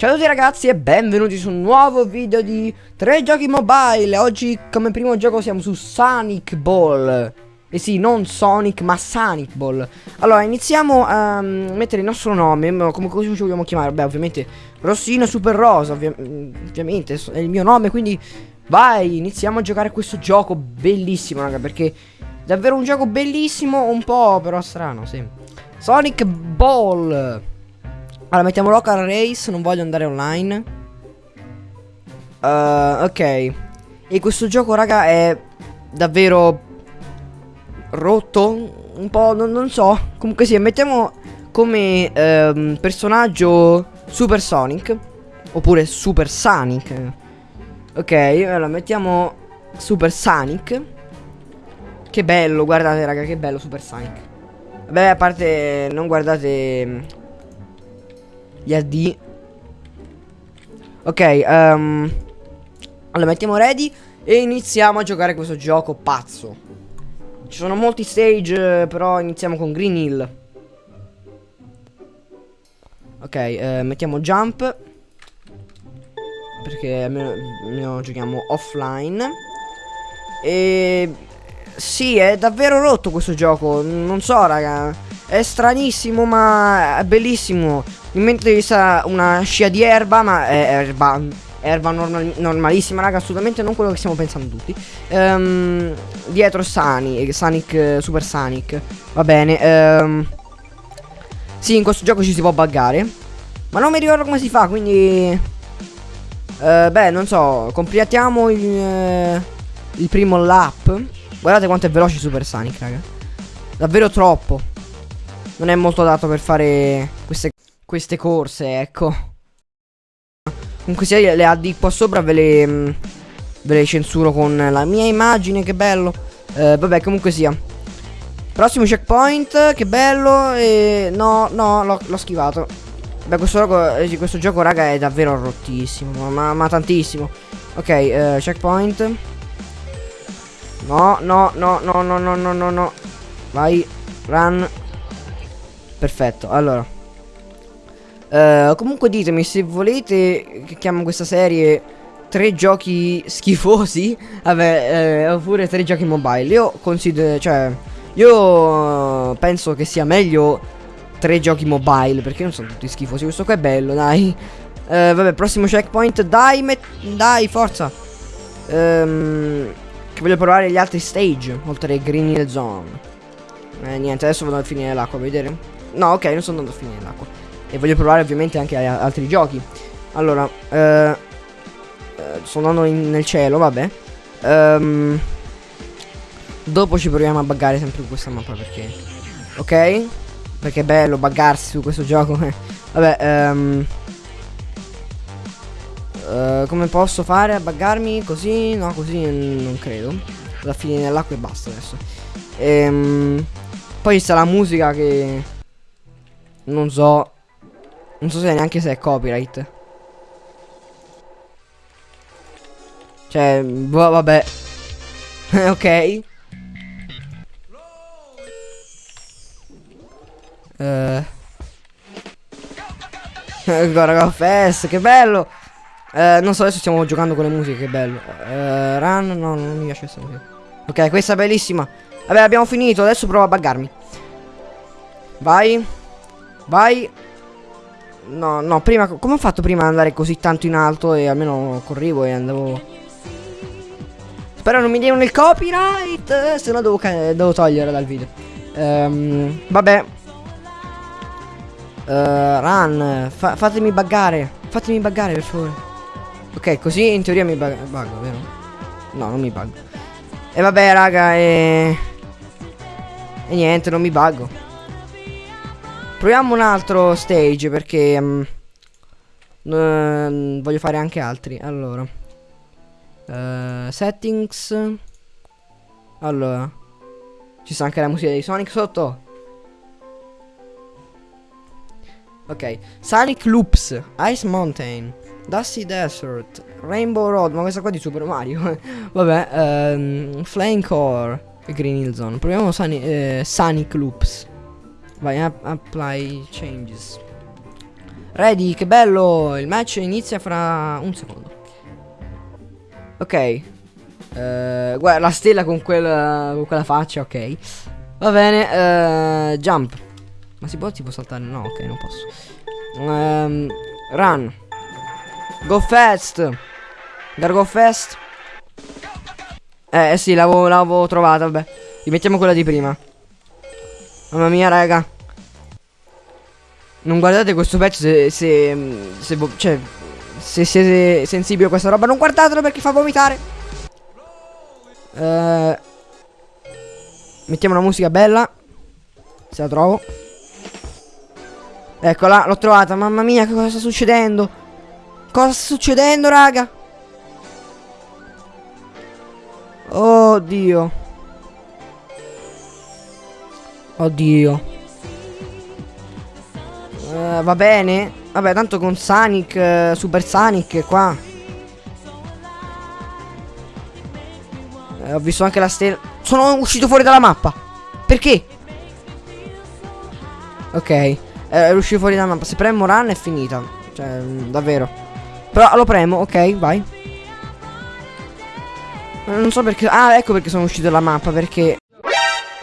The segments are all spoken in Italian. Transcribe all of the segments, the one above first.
Ciao a tutti ragazzi e benvenuti su un nuovo video di 3 giochi mobile. Oggi come primo gioco siamo su Sonic Ball. E sì, non Sonic ma Sonic Ball. Allora iniziamo a mettere il nostro nome Come così ci vogliamo chiamare? Beh ovviamente Rossino Super Rosa ovvia Ovviamente è il mio nome quindi Vai, iniziamo a giocare questo gioco bellissimo raga Perché davvero un gioco bellissimo Un po' però strano, sì. Sonic Ball allora, mettiamo local race, non voglio andare online. Uh, ok. E questo gioco, raga, è davvero rotto. Un po', non, non so. Comunque sì, mettiamo come um, personaggio Super Sonic. Oppure Super Sonic. Ok, allora mettiamo Super Sonic. Che bello, guardate raga, che bello Super Sonic. Vabbè, a parte non guardate gli AD Ok um, Allora mettiamo ready E iniziamo a giocare questo gioco pazzo. Ci sono molti stage Però iniziamo con Green Hill. Ok eh, Mettiamo jump Perché almeno, almeno giochiamo offline. E Sì è davvero rotto questo gioco Non so raga È stranissimo ma è bellissimo in mente di una scia di erba, ma è erba, erba normal, normalissima, raga, assolutamente non quello che stiamo pensando tutti. Um, dietro Sonic, Sonic, Super Sonic. Va bene. Um, sì, in questo gioco ci si può buggare. Ma non mi ricordo come si fa, quindi... Uh, beh, non so, completiamo il, uh, il primo lap. Guardate quanto è veloce Super Sonic, raga. Davvero troppo. Non è molto dato per fare queste queste corse, ecco. Comunque sia le AD qua sopra ve le, mm, ve le censuro con la mia immagine, che bello. Eh, vabbè, comunque sia. Prossimo checkpoint, che bello. E no, no, l'ho schivato. Beh, questo gioco, eh, questo gioco, raga, è davvero rottissimo. Ma, ma tantissimo. Ok, eh, checkpoint. No, no, no, no, no, no, no, no, no. Vai, run. Perfetto, allora. Uh, comunque ditemi se volete che chiamo questa serie tre giochi schifosi Vabbè, eh, oppure tre giochi mobile Io considero, cioè Io penso che sia meglio tre giochi mobile Perché non sono tutti schifosi Questo qua è bello, dai. Uh, Vabbè, prossimo checkpoint Dai, dai, forza. Um, Che voglio provare gli altri stage Oltre ai Green Hill Zone. Eh, niente, adesso vado a finire l'acqua, vedere? No, ok, non sono andato a finire l'acqua e voglio provare ovviamente anche altri giochi. Allora, eh, eh, sto andando in, nel cielo, vabbè. Um, dopo ci proviamo a buggare sempre su questa mappa perché... Ok? Perché è bello buggarsi su questo gioco. vabbè, um, uh, come posso fare a buggarmi così? No, così non credo. Alla fine nell'acqua e basta adesso. Ehm, poi sta la musica che... Non so non so se neanche se è copyright. Cioè, boh, vabbè. ok. Ancora go fest, che bello. Uh, non so, adesso stiamo giocando con le musiche, che bello. Uh, run, no, non mi piace questa musica. Ok, questa è bellissima. Vabbè, abbiamo finito, adesso provo a buggarmi. Vai. Vai. No, no, prima... Come ho fatto prima ad andare così tanto in alto e almeno corrivo e andavo... Spero non mi diano il copyright, se no devo, devo togliere dal video. Um, vabbè. Uh, run, fa fatemi buggare. Fatemi buggare per favore. Ok, così in teoria mi bug buggo, vero? No, non mi buggo. E vabbè, raga, e... E niente, non mi buggo. Proviamo un altro stage perché um, uh, voglio fare anche altri. Allora. Uh, settings. Allora. Ci sta anche la musica di Sonic sotto. Ok. Sonic Loops. Ice Mountain. Dusty Desert. Rainbow Road. Ma questa qua di Super Mario. Vabbè. Um, Flame Core. E Green Hill Zone. Proviamo Sonic, eh, Sonic Loops. Vai, apply changes. Ready, che bello. Il match inizia fra un secondo. Ok. Eh, guarda, la stella con quella, con quella faccia, ok. Va bene, eh, jump. Ma si può tipo saltare? No, ok, non posso. Um, run. Go fast. Gotta go fast. Eh sì, l'avevo trovata, vabbè. Rimettiamo quella di prima. Mamma mia, raga. Non guardate questo pezzo se... se, se cioè... Se siete sensibili a questa roba, non guardatelo perché fa vomitare. Eh... Mettiamo una musica bella. Se la trovo. Eccola, l'ho trovata. Mamma mia, che cosa sta succedendo? Cosa sta succedendo, raga? Oddio. Oddio. Uh, va bene. Vabbè, tanto con Sonic, uh, Super Sonic qua. Uh, ho visto anche la stella. Sono uscito fuori dalla mappa. Perché? Ok. Eh, ero uscito fuori dalla mappa. Se premo run è finita. Cioè, mm, davvero. Però lo premo, ok, vai. Non so perché. Ah, ecco perché sono uscito dalla mappa. Perché.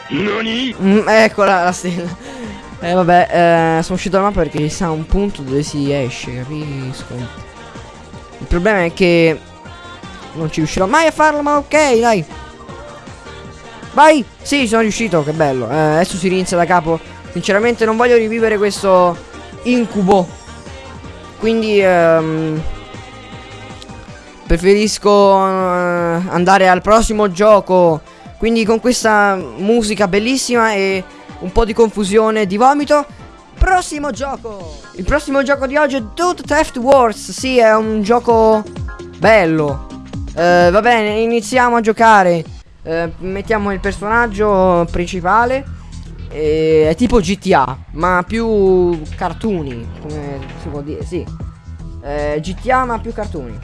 Nani? Mm, eccola la stella. Eh, vabbè, eh, sono uscito dalla mappa perché ci sta un punto dove si esce, capisco. Il problema è che. Non ci riuscirò mai a farlo, ma ok, dai. Vai! Sì, sono riuscito, che bello. Eh, adesso si rinizia da capo. Sinceramente non voglio rivivere questo incubo. Quindi ehm, preferisco eh, andare al prossimo gioco. Quindi con questa musica bellissima e un po' di confusione di vomito. Prossimo gioco! Il prossimo gioco di oggi è Dude Theft Wars. Sì, è un gioco bello. Eh, va bene, iniziamo a giocare. Eh, mettiamo il personaggio principale. Eh, è tipo GTA, ma più cartoni, come si può dire, sì. Eh, GTA ma più cartoni.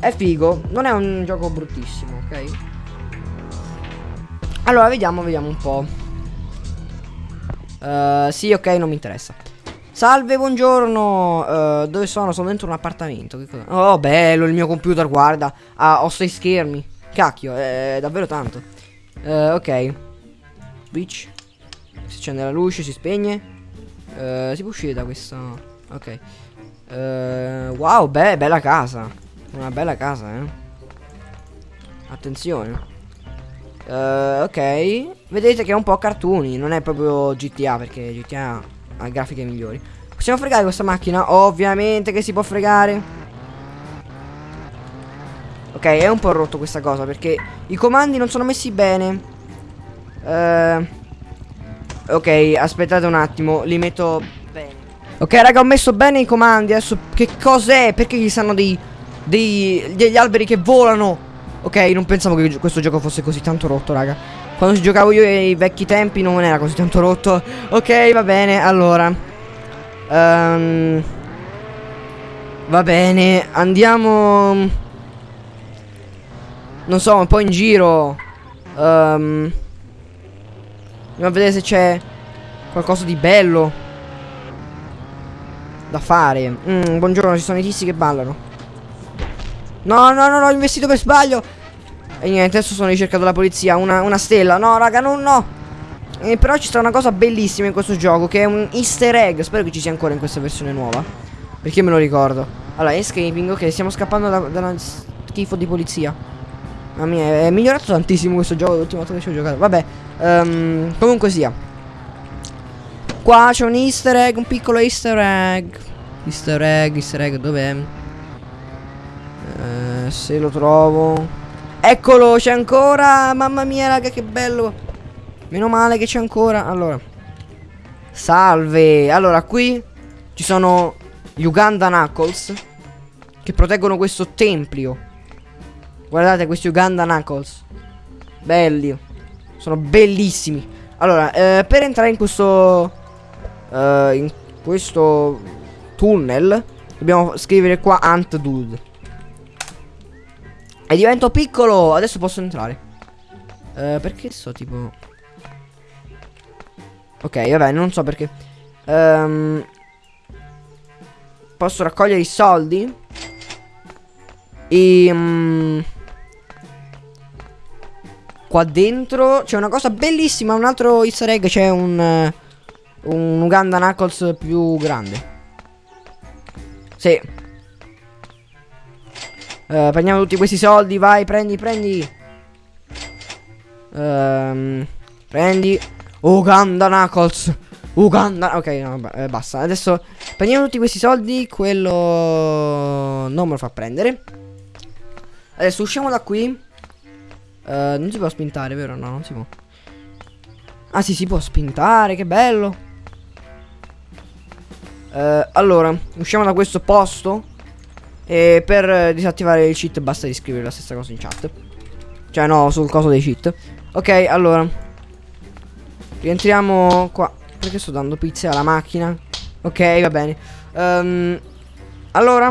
È figo, non è un gioco bruttissimo, ok? Allora, vediamo, vediamo un po'. Uh, sì, ok, non mi interessa. Salve, buongiorno. Uh, dove sono? Sono dentro un appartamento. Oh, bello il mio computer, guarda. Ah, ho sei schermi. Cacchio, è davvero tanto. Uh, ok. Switch. Si accende la luce, si spegne. Si può uscire da questo. Ok. Wow, beh, bella casa. Una bella casa, eh. Attenzione. Uh, ok. Vedete che è un po' cartoni. Non è proprio GTA perché GTA ha grafiche migliori. Possiamo fregare questa macchina? Ovviamente che si può fregare. Ok, è un po' rotto questa cosa perché i comandi non sono messi bene. Uh, ok, aspettate un attimo, li metto bene. Ok, raga, ho messo bene i comandi. Adesso che cos'è? Perché ci stanno dei, dei degli alberi che volano? Ok, non pensavo che questo gioco fosse così tanto rotto, raga. Quando ci giocavo io ai vecchi tempi non era così tanto rotto. Ok, va bene, allora. Um, va bene, andiamo non so, un po' in giro. Um, andiamo a vedere se c'è qualcosa di bello da fare. Mm, buongiorno, ci sono i tizi che ballano. No, no, no, no, ho investito per sbaglio. E niente, adesso sono ricercato dalla polizia. Una, una stella. No, raga, no, no. Eh, però ci sta una cosa bellissima in questo gioco, che è un easter egg. Spero che ci sia ancora in questa versione nuova. Perché me lo ricordo. Allora, escaping, ok, stiamo scappando da, da una schifo di polizia. Mamma mia, è migliorato tantissimo questo gioco l'ultima volta che ci ho giocato. Vabbè, um, comunque sia. Qua c'è un easter egg, un piccolo easter egg. Easter egg, easter egg, dov'è? Uh, se lo trovo. Eccolo, c'è ancora. Mamma mia, raga, che bello. Meno male che c'è ancora. Allora. Salve. Allora, qui ci sono gli Uganda Knuckles. Che proteggono questo tempio. Guardate questi Uganda Knuckles. Belli. Sono bellissimi. Allora, eh, per entrare in questo... Uh, in questo tunnel dobbiamo scrivere qua Ant Dude. E divento piccolo. Adesso posso entrare. Uh, perché so tipo... Ok, vabbè, non so perché. Um, posso raccogliere i soldi. E... Um, qua dentro c'è una cosa bellissima, un altro easter egg, c'è un... Un Uganda Knuckles più grande. Sì. Uh, prendiamo tutti questi soldi, vai, prendi, prendi. Um, prendi. Uganda Knuckles. Uganda. Ok, no, eh, basta. Adesso prendiamo tutti questi soldi. Quello non me lo fa prendere. Adesso usciamo da qui. Uh, non si può spintare, vero? No, non si può. Ah, sì, si può spintare. Che bello. Uh, allora, usciamo da questo posto. E per disattivare il cheat basta scrivere la stessa cosa in chat. Cioè, no, sul coso dei cheat. Ok, allora. Rientriamo qua. Perché sto dando pizza alla macchina? Ok, va bene. Um, allora.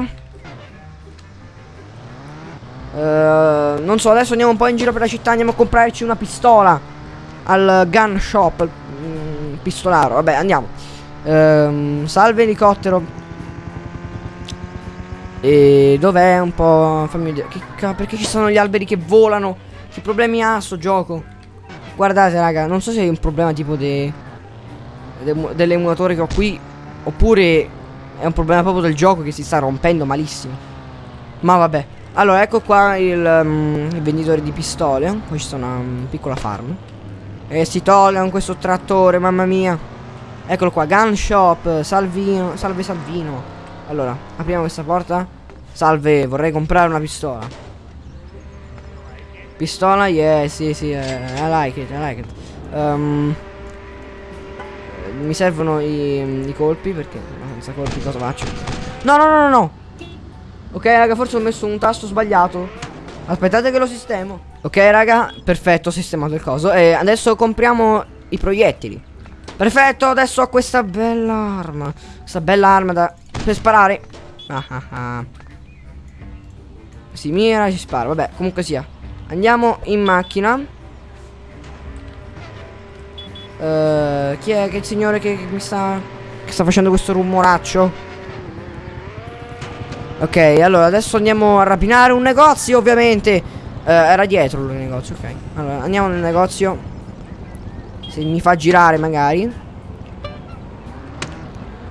Uh, non so, adesso andiamo un po' in giro per la città. Andiamo a comprarci una pistola. Al gun shop. Mm, pistolaro. Vabbè, andiamo. Um, salve elicottero. E dov'è un po'? Fammi vedere. Che perché ci sono gli alberi che volano? Che problemi ha sto gioco? Guardate raga, non so se è un problema tipo de, de, dell'emulatore che ho qui Oppure è un problema proprio del gioco che si sta rompendo malissimo Ma vabbè Allora ecco qua il, um, il venditore di pistole ci sono una um, piccola farm E si toglie con questo trattore, mamma mia Eccolo qua, gun shop, Salvino, salve Salvino Allora, apriamo questa porta Salve, vorrei comprare una pistola Pistola, yeah, sì, sì, uh, I like it, I like it. Um, mi servono i, i colpi perché senza colpi cosa faccio? No, no, no, no, no. Ok, raga, forse ho messo un tasto sbagliato. Aspettate che lo sistemo. Ok, raga, perfetto, ho sistemato il coso. E adesso compriamo i proiettili. Perfetto, adesso ho questa bella arma. Questa bella arma da... per sparare. Ah, ah, ah. Si mira si spara. Vabbè, comunque sia. Andiamo in macchina. Uh, chi è che il signore che, che mi sta... Che sta facendo questo rumoraccio? Ok, allora adesso andiamo a rapinare un negozio, ovviamente. Uh, era dietro il negozio, ok. Allora, andiamo nel negozio. Se mi fa girare, magari.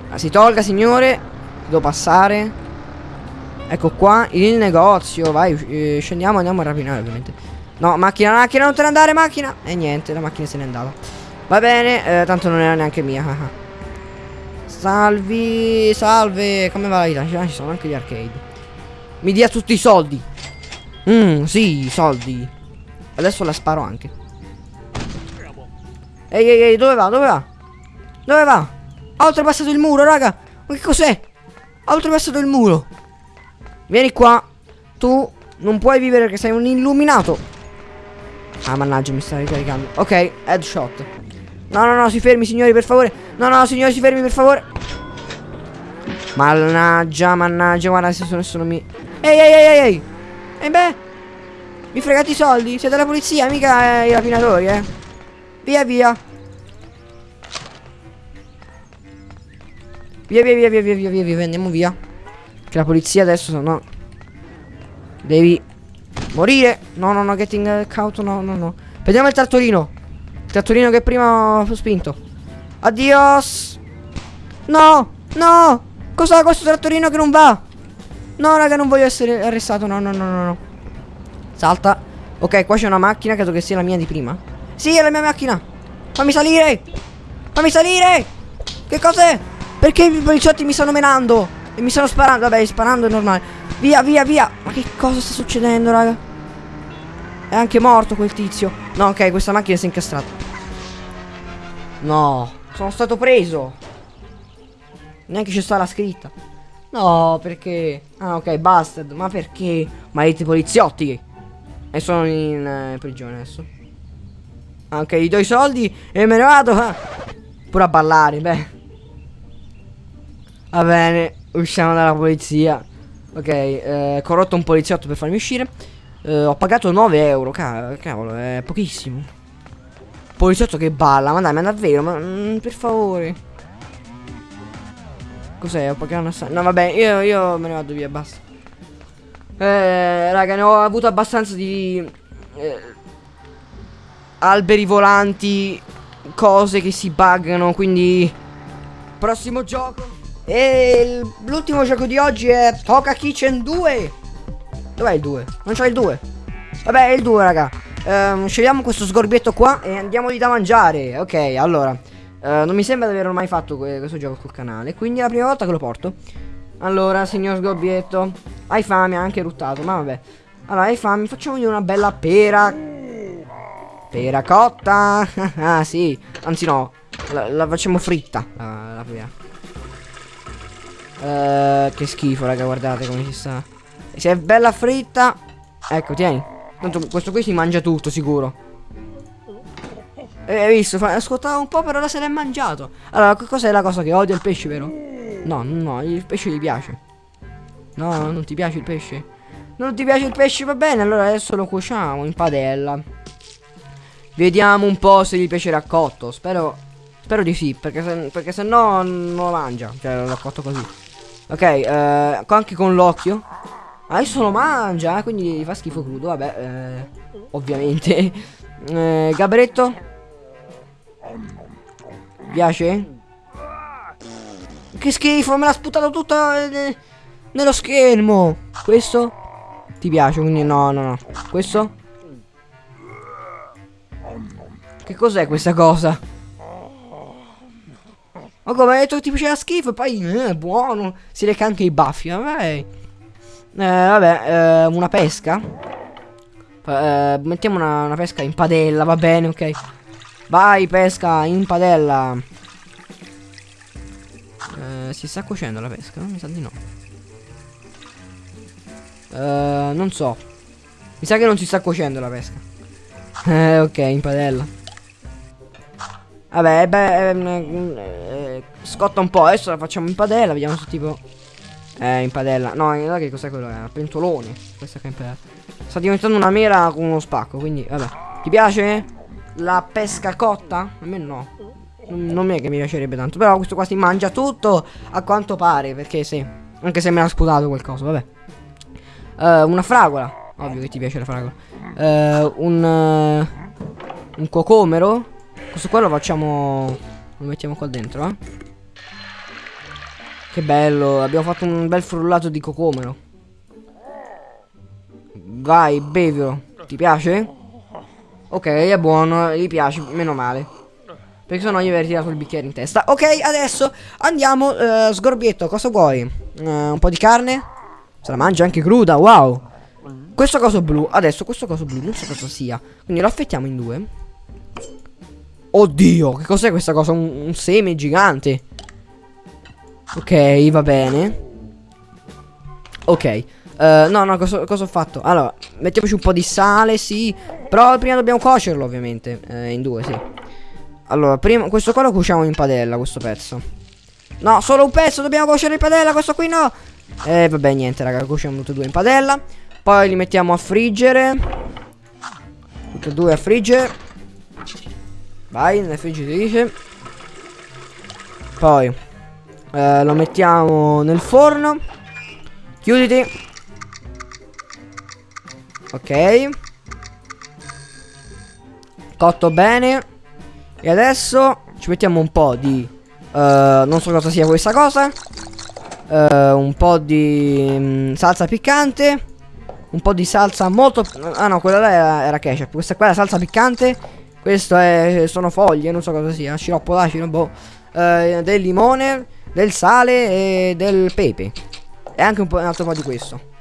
Ah, si tolga, signore. Devo passare. Ecco qua il negozio Vai eh, scendiamo andiamo a rapinare ovviamente. No macchina macchina non te ne andare macchina. E niente la macchina se n'è andata Va bene eh, tanto non era neanche mia Salvi Salve Come va la vita Ci sono anche gli arcade. Mi dia tutti i soldi. Mmm sì soldi. Adesso la sparo anche. Ehi ehi ehi dove va dove va? Dove va? Ha oltrepassato il muro raga. Ma che cos'è Ha oltrepassato il muro Vieni qua. Tu non puoi vivere perché sei un illuminato. Ah, mannaggia, mi sta ricaricando. Ok, headshot. No, no, no, si fermi, signori, per favore. No, no, signori, si fermi, per favore. Mannaggia, mannaggia, guarda, se sono, sono mi... Ehi, ehi, ehi, ehi. E beh. Mi fregate i soldi? Siete la polizia, mica eh, i rapinatori, eh. Via, via. Via, via, via, via, via, via, via, via, andiamo via. Che la polizia adesso no. Devi morire. No, no, no, getting caught, no, no, no. Vediamo il trattorino. Il trattorino che prima ho spinto. Addios. No, no. Cos'ha questo trattorino che non va? No, raga, non voglio essere arrestato. No, no, no, no, no. Salta. Ok, qua c'è una macchina, credo che sia la mia di prima. Sì, è la mia macchina. Fammi salire. Fammi salire. Che cos'è? Perché i poliziotti mi stanno menando? E mi stanno sparando. Vabbè, sparando è normale. Via, via, via. Ma che cosa sta succedendo, raga? È anche morto quel tizio. No, ok, questa macchina si è incastrata. No, sono stato preso. Neanche c'è stata la scritta. No, perché? Ah, ok, busted. Ma perché? Maledetti poliziotti. E sono in eh, prigione adesso. Ok, gli do i soldi e me ne vado. Ah. Pure a ballare, beh. Va bene. Usciamo dalla polizia. Ok, eh, corrotto un poliziotto per farmi uscire. Eh, ho pagato 9 euro. cavolo, è pochissimo. Poliziotto che balla, ma dai, ma davvero, ma mm, per favore. Cos'è? Pokémon assassino. No, vabbè, io, io me ne vado via, basta. Eh, raga, ne ho avuto abbastanza di... Eh, alberi volanti, cose che si buggano, quindi... Prossimo gioco. E l'ultimo gioco di oggi è Toka Kitchen 2. Dov'è il 2? Non c'è il 2. Vabbè, è il 2, raga. Um, scegliamo questo sgorbietto qua e andiamo lì da mangiare. Ok, allora. Uh, non mi sembra di aver mai fatto questo gioco sul canale. Quindi è la prima volta che lo porto. Allora, signor sgorbietto. Hai fame, ha anche ruttato. Ma vabbè. Allora, hai fame. Facciamogli una bella pera. Pera cotta. ah, sì. Anzi, no. La, la facciamo fritta. La, la pera. Uh, che schifo, raga, guardate come si sta. Se è bella fritta. Ecco, tieni. Tanto questo qui si mangia tutto, sicuro. E hai visto? Ascoltava un po', però ora se l'è mangiato. Allora, cos'è la cosa che odia il pesce, vero? No, no, il pesce gli piace. No, non ti piace il pesce? Non ti piace il pesce, va bene, allora adesso lo cuociamo in padella. Vediamo un po' se gli piacerà cotto. Spero, spero di sì, perché se, perché se no non lo mangia. Cioè, l'ho cotto così. Ok, eh, anche con l'occhio. Adesso lo mangia, eh, quindi fa schifo crudo, vabbè, eh, ovviamente. Eh, Gabretto? Piace? Che schifo, me l'ha sputato tutto eh, nello schermo. Questo? Ti piace, quindi no, no, no. Questo? Che cos'è questa cosa? Ma come hai detto ti piaceva schifo e poi eh, buono. Si reca anche i baffi, vabbè. Eh, vabbè, eh, una pesca. Eh, mettiamo una, una, pesca in padella, va bene, ok. Vai, pesca in padella. Eh, si sta cuocendo la pesca? Mi sa di no. Eh, non so. Mi sa che non si sta cuocendo la pesca. Eh, ok, in padella. Vabbè, beh, ehm, eh, scotta un po'. Adesso la facciamo in padella. Vediamo se tipo eh, in padella. No, in realtà che cos'è quello? È un pentolone. Questa che è in padella. Sta diventando una mela con uno spacco, quindi, vabbè. Ti piace? La pesca cotta? A me no. Non è che mi piacerebbe tanto. Però questo qua si mangia tutto, a quanto pare, perché sì. Anche se me l'ha sputato qualcosa, vabbè. Uh, una fragola. Ovvio che ti piace la fragola. Uh, un... Uh, un cocomero. Questo qua lo facciamo... Lo mettiamo qua dentro, eh. Che bello, abbiamo fatto un bel frullato di cocomero. Vai, bevilo. Ti piace? Ok, è buono, gli piace, meno male. Perché sennò gli avrei tirato il bicchiere in testa. Ok, adesso andiamo, uh, sgorbietto, cosa vuoi? Uh, un po' di carne? Se la mangia anche cruda, wow. Questo coso blu, adesso questo coso blu, non so cosa sia. Quindi lo affettiamo in due. Oddio, che cos'è questa cosa? Un, un seme gigante. Ok, va bene. Ok. Uh, no, no, cosa, cosa, ho fatto? Allora, mettiamoci un po' di sale, sì. Però prima dobbiamo cuocerlo, ovviamente. Eh, in due, sì. Allora, prima, questo qua lo cuociamo in padella, questo pezzo. No, solo un pezzo, dobbiamo cuocere in padella, questo qui no. Eh, vabbè, niente, raga, cuociamo tutti e due in padella. Poi li mettiamo a friggere. Tutti e due a friggere. Vai, nella friggitrice. Poi eh, lo mettiamo nel forno. Chiuditi. Ok. Cotto bene. E adesso ci mettiamo un po' di... Uh, non so cosa sia questa cosa. Uh, un po' di um, salsa piccante. Un po' di salsa molto... Ah no, quella là era, era ketchup. Questa qua è la salsa piccante. Questo è, sono foglie, non so cosa sia. Sciroppo d'acido, boh. Uh, del limone del sale e del pepe. E anche un, po', un altro po' di questo.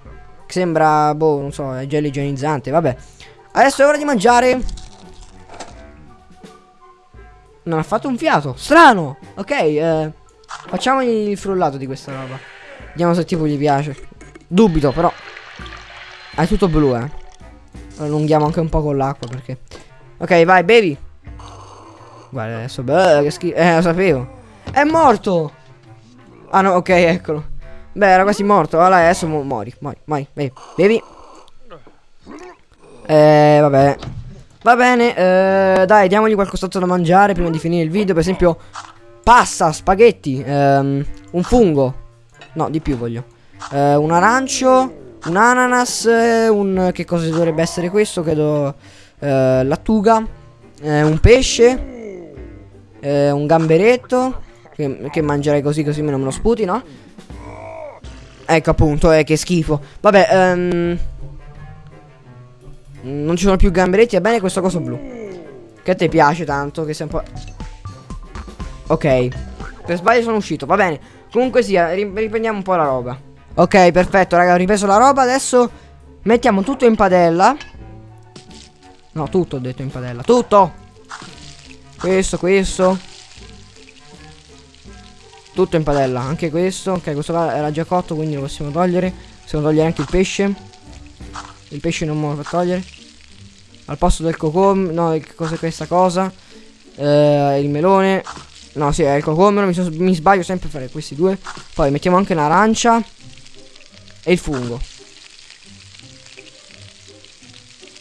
Che sembra, boh, non so, è gel igienizzante, vabbè. Adesso è ora di mangiare. Non ha fatto un fiato. Strano. Ok, eh, facciamo il frullato di questa roba. Vediamo se tipo gli piace. Dubito, però. È tutto blu, eh. Allunghiamo anche un po' con l'acqua perché... Ok, vai, bevi. Guarda adesso, beh, che schifo. Eh, lo sapevo. È morto. Ah no, ok, eccolo. Beh, era quasi morto. Allora adesso mu muori. Muori, muori. Bevi. Bevi. Eh, vabbè. Va bene, eh, dai, diamogli qualcos'altro da mangiare prima di finire il video. Per esempio, Pasta, spaghetti, ehm, un fungo. No, di più voglio. Eh, un arancio, un ananas, eh, un... Che cosa dovrebbe essere questo? Credo... Eh, lattuga, eh, un pesce, eh, un gamberetto, che, che mangerei così così me non me lo sputi, no? Ecco appunto, eh, che schifo. Vabbè, ehm... Non ci sono più gamberetti, va bene questo coso blu. Che te piace tanto, che sei un po'... Ok. Per sbaglio sono uscito, va bene. Comunque sia, riprendiamo un po' la roba. Ok, perfetto, raga, ho ripreso la roba. Adesso mettiamo tutto in padella. No, tutto ho detto in padella. Tutto! Questo, questo. Tutto in padella, anche questo. Ok, questo qua era già cotto, quindi lo possiamo togliere. Possiamo togliere anche il pesce. Il pesce non me lo fa togliere. Al posto del cocom... No, cos'è questa cosa? Eh, il melone. No, sì, è il cocomero. Mi, mi sbaglio sempre a fare questi due. Poi mettiamo anche l'arancia. E il fungo.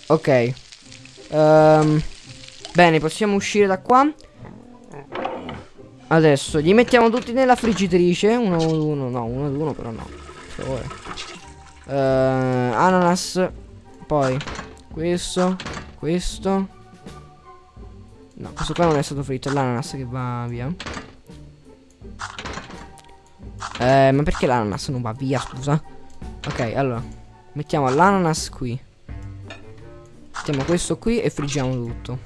Ok. Um, bene, possiamo uscire da qua. Adesso li mettiamo tutti nella friggitrice. Uno ad uno, no, uno ad uno, però no. Per favore. Uh, ananas. Poi questo. Questo. No, questo qua non è stato fritto, è l'ananas che va via. Eh, ma perché l'ananas non va via, scusa? Ok, allora. Mettiamo l'ananas qui. Mettiamo questo qui e friggiamo tutto.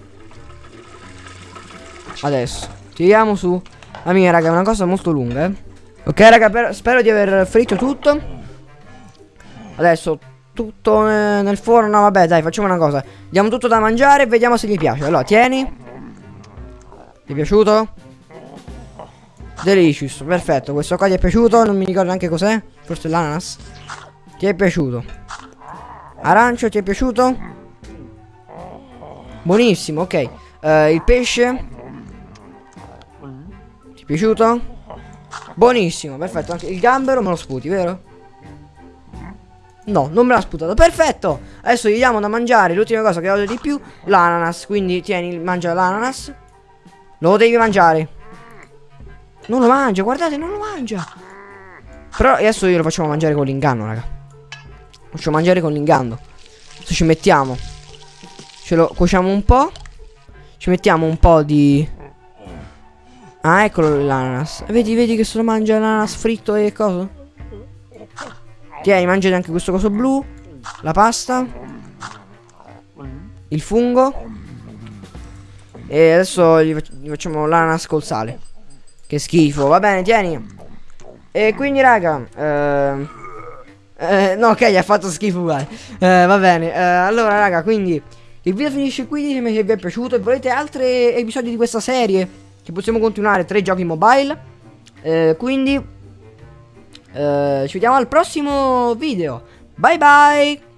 Adesso. Tiriamo su. La mia, raga, è una cosa molto lunga, eh. Ok, raga, spero di aver fritto tutto. Adesso tutto nel forno. No, vabbè, dai, facciamo una cosa. Diamo tutto da mangiare e vediamo se gli piace. Allora, tieni. Ti è piaciuto? Delicious, perfetto. Questo qua ti è piaciuto? Non mi ricordo neanche cos'è. Forse l'ananas. Ti è piaciuto? Arancio, ti è piaciuto? Buonissimo, ok. Uh, il pesce? Ti è piaciuto? Buonissimo, perfetto. Anche il gambero me lo sputi, vero? No, non me l'ha sputato. Perfetto. Adesso gli diamo da mangiare. L'ultima cosa che odio di più, l'ananas. Quindi tieni, mangia l'ananas. Lo devi mangiare. Non lo mangia, guardate, non lo mangia. Però adesso io lo facciamo mangiare con l'inganno, raga. Lo facciamo mangiare con l'inganno. Adesso ci mettiamo. Ce lo cuociamo un po'. Ci mettiamo un po' di... Ah, eccolo l'ananas. Vedi, vedi che se lo mangia l'ananas fritto e cosa? Tieni, mangiati anche questo coso blu. La pasta. Il fungo. E adesso gli facciamo l'ananas col sale. Che schifo. Va bene, tieni. E quindi, raga. Eh, eh, no, ok, gli ha fatto schifo uguale. Eh, va bene. Eh, allora, raga, quindi. Il video finisce qui. Ditemi se vi è piaciuto. E volete altri episodi di questa serie. Che possiamo continuare. Tre giochi mobile. Eh, quindi. Eh, ci vediamo al prossimo video. Bye bye.